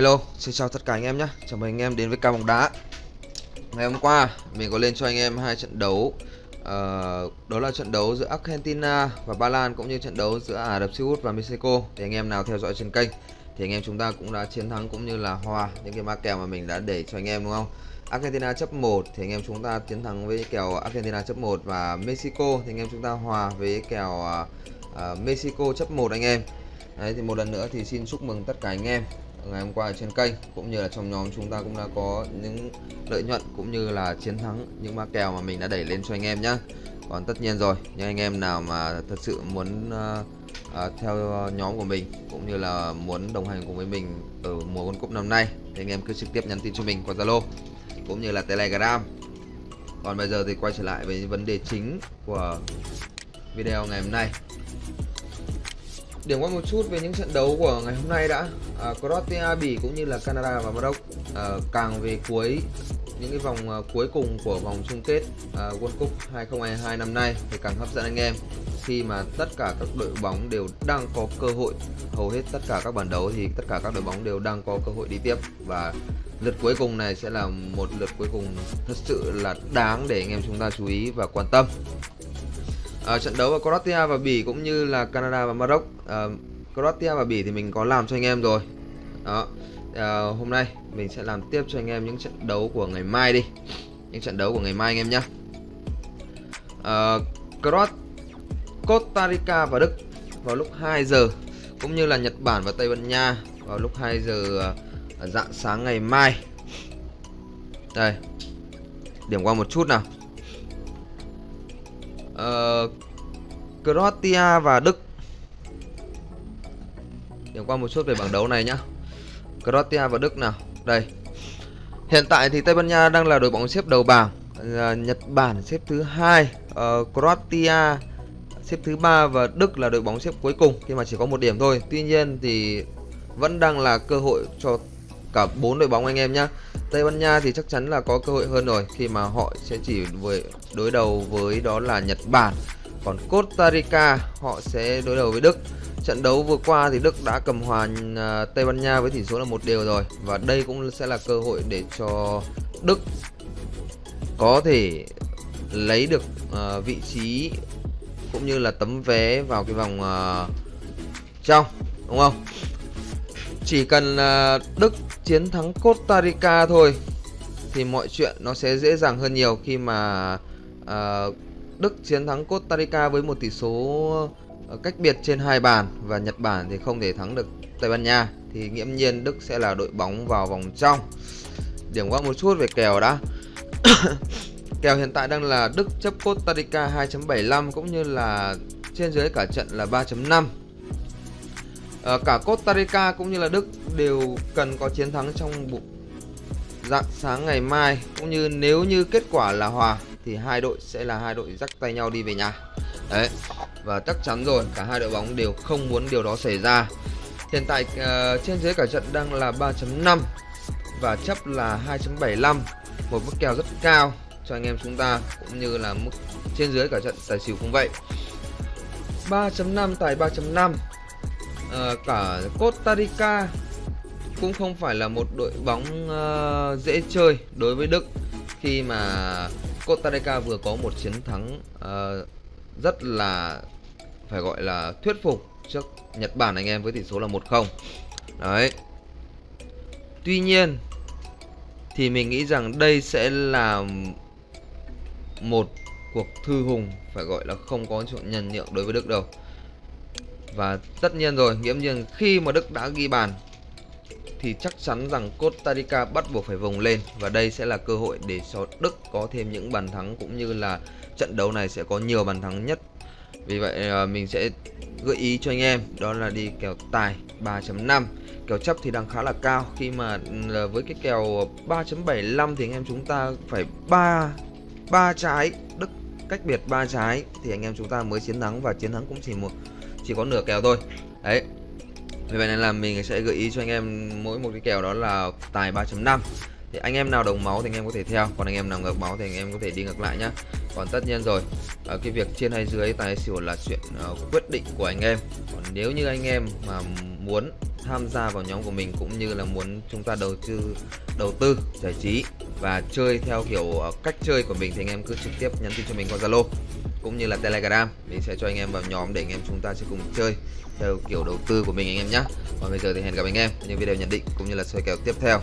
Hello, xin chào tất cả anh em nhé. Chào mừng anh em đến với ca bóng đá. Ngày hôm qua mình có lên cho anh em hai trận đấu. Uh, đó là trận đấu giữa Argentina và Ba Lan cũng như trận đấu giữa Ả Rập Xê Út và Mexico. Thì anh em nào theo dõi trên kênh thì anh em chúng ta cũng đã chiến thắng cũng như là hòa những cái ma kèo mà mình đã để cho anh em đúng không? Argentina chấp 1 thì anh em chúng ta chiến thắng với kèo Argentina chấp 1 và Mexico thì anh em chúng ta hòa với kèo uh, uh, Mexico chấp 1 anh em. Đấy thì một lần nữa thì xin chúc mừng tất cả anh em ngày hôm qua ở trên kênh cũng như là trong nhóm chúng ta cũng đã có những lợi nhuận cũng như là chiến thắng những ma kèo mà mình đã đẩy lên cho anh em nhé còn tất nhiên rồi những anh em nào mà thật sự muốn uh, uh, theo nhóm của mình cũng như là muốn đồng hành cùng với mình ở mùa World Cup năm nay thì anh em cứ trực tiếp nhắn tin cho mình qua Zalo cũng như là Telegram. Còn bây giờ thì quay trở lại với vấn đề chính của video ngày hôm nay điểm qua một chút về những trận đấu của ngày hôm nay đã. À, Croatia, Bỉ cũng như là Canada và Maroc à, càng về cuối những cái vòng à, cuối cùng của vòng chung kết à, World Cup 2022 năm nay thì càng hấp dẫn anh em. Khi mà tất cả các đội bóng đều đang có cơ hội hầu hết tất cả các bản đấu thì tất cả các đội bóng đều đang có cơ hội đi tiếp. Và lượt cuối cùng này sẽ là một lượt cuối cùng thật sự là đáng để anh em chúng ta chú ý và quan tâm à, trận đấu của Croatia và Bỉ cũng như là Canada và Maroc. À, Croatia và Bỉ thì mình có làm cho anh em rồi. Đó. À, hôm nay mình sẽ làm tiếp cho anh em những trận đấu của ngày mai đi. Những trận đấu của ngày mai anh em nhé à, Croat Costa Rica và Đức vào lúc 2 giờ cũng như là Nhật Bản và Tây Ban Nha vào lúc 2 giờ dạng sáng ngày mai. Đây. Điểm qua một chút nào uh, Croatia và Đức. Điểm qua một chút về bảng đấu này nhá. Croatia và Đức nào? Đây. Hiện tại thì Tây Ban Nha đang là đội bóng xếp đầu bảng uh, Nhật Bản xếp thứ hai uh, Croatia xếp thứ ba và Đức là đội bóng xếp cuối cùng khi mà chỉ có một điểm thôi. Tuy nhiên thì vẫn đang là cơ hội cho cả bốn đội bóng anh em nhá. Tây Ban Nha thì chắc chắn là có cơ hội hơn rồi. Khi mà họ sẽ chỉ với đối đầu với đó là Nhật Bản. Còn Costa Rica họ sẽ đối đầu với Đức. Trận đấu vừa qua thì Đức đã cầm hòa à, Tây Ban Nha với tỷ số là một đều rồi. Và đây cũng sẽ là cơ hội để cho Đức có thể lấy được uh, vị trí cũng như là tấm vé vào cái vòng uh, trong đúng không? Chỉ cần uh, Đức chiến thắng Costa Rica thôi thì mọi chuyện nó sẽ dễ dàng hơn nhiều khi mà uh, Đức chiến thắng Costa Rica với một tỷ số à, cách biệt trên hai bàn và Nhật Bản thì không thể thắng được Tây Ban Nha thì nghiễm nhiên Đức sẽ là đội bóng vào vòng trong. Điểm qua một chút về kèo đã. kèo hiện tại đang là Đức chấp Costa Rica 2.75 cũng như là trên dưới cả trận là 3.5. À, cả Costa Rica cũng như là Đức đều cần có chiến thắng trong dạng sáng ngày mai cũng như nếu như kết quả là hòa thì hai đội sẽ là hai đội dắt tay nhau đi về nhà. Đấy. Và chắc chắn rồi, cả hai đội bóng đều không muốn điều đó xảy ra. Hiện tại uh, trên dưới cả trận đang là 3.5 và chấp là 2.75, một mức kèo rất cao cho anh em chúng ta cũng như là mức trên dưới cả trận tài xỉu cũng vậy. 3.5 tài 3.5 à, cả Costa Rica cũng không phải là một đội bóng uh, dễ chơi đối với Đức khi mà Costa Rica vừa có một chiến thắng uh, rất là phải gọi là thuyết phục trước Nhật Bản anh em với tỷ số là 1-0. Đấy. Tuy nhiên thì mình nghĩ rằng đây sẽ là một cuộc thư hùng phải gọi là không có chuyện nhân nhượng đối với Đức đâu. Và tất nhiên rồi, nghiễm nhiên khi mà Đức đã ghi bàn thì chắc chắn rằng Costa Rica bắt buộc phải vùng lên và đây sẽ là cơ hội để cho Đức có thêm những bàn thắng cũng như là trận đấu này sẽ có nhiều bàn thắng nhất. Vì vậy à, mình sẽ gợi ý cho anh em đó là đi kèo tài 3.5. Kèo chấp thì đang khá là cao khi mà à, với cái kèo 3.75 thì anh em chúng ta phải 3 ba trái Đức cách biệt ba trái thì anh em chúng ta mới chiến thắng và chiến thắng cũng chỉ một chỉ có nửa kèo thôi. Đấy, vì vậy nên là mình sẽ gợi ý cho anh em mỗi một cái kèo đó là tài 3.5 thì anh em nào đồng máu thì anh em có thể theo còn anh em nào ngược máu thì anh em có thể đi ngược lại nhá. Còn tất nhiên rồi ở cái việc trên hay dưới tài xỉu là chuyện ờ, quyết định của anh em. Còn nếu như anh em mà muốn tham gia vào nhóm của mình cũng như là muốn chúng ta đầu tư đầu tư giải trí và chơi theo kiểu ờ, cách chơi của mình thì anh em cứ trực tiếp nhắn tin cho mình qua Zalo cũng như là Telegram, mình sẽ cho anh em vào nhóm để anh em chúng ta sẽ cùng chơi theo kiểu đầu tư của mình anh em nhé còn bây giờ thì hẹn gặp anh em, những video nhận định cũng như là soi kèo tiếp theo.